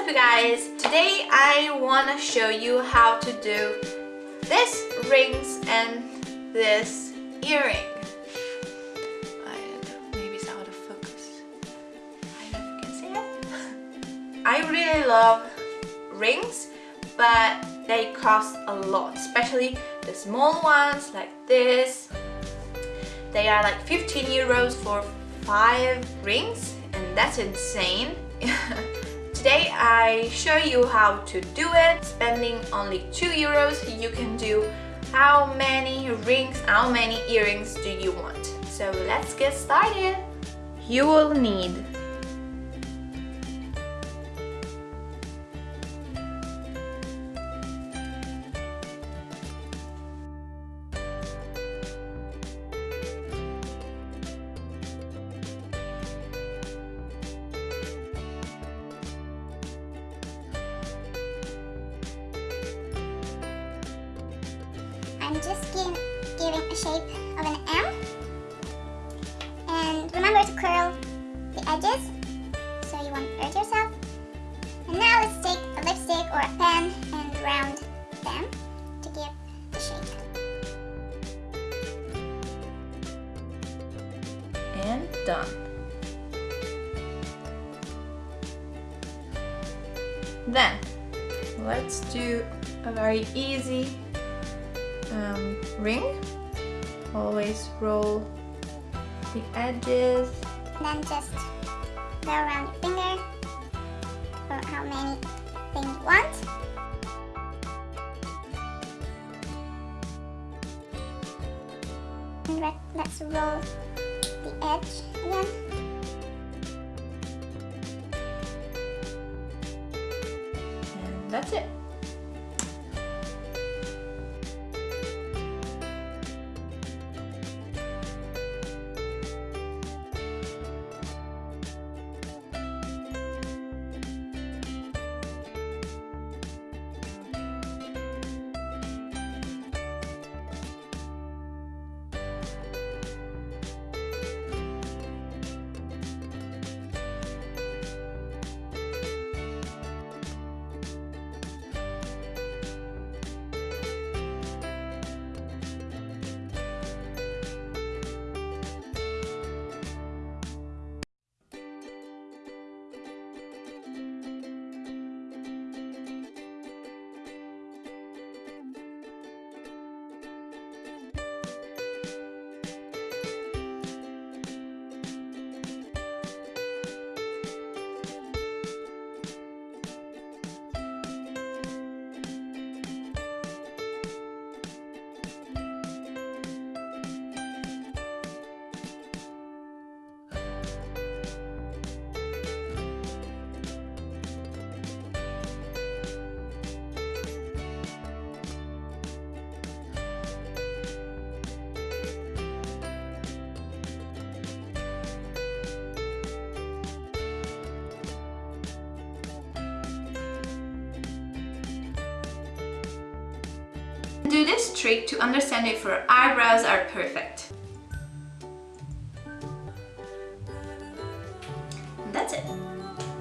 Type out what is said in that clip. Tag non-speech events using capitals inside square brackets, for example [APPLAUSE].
up you guys? Today I want to show you how to do this rings and this earring. maybe it's out of focus. I don't know if you can see it. [LAUGHS] I really love rings but they cost a lot especially the small ones like this they are like 15 euros for five rings and that's insane [LAUGHS] I show you how to do it. Spending only 2 euros you can do how many rings, how many earrings do you want. So let's get started. You will need I'm just giving, giving a shape of an M. And remember to curl the edges. So you won't hurt yourself. And now let's take a lipstick or a pen and round them to give the shape. And done. Then, let's do a very easy um, ring. Always roll the edges. And then just go around your finger for how many things you want. And let's roll the edge again. And that's it. Do this trick to understand if your eyebrows are perfect.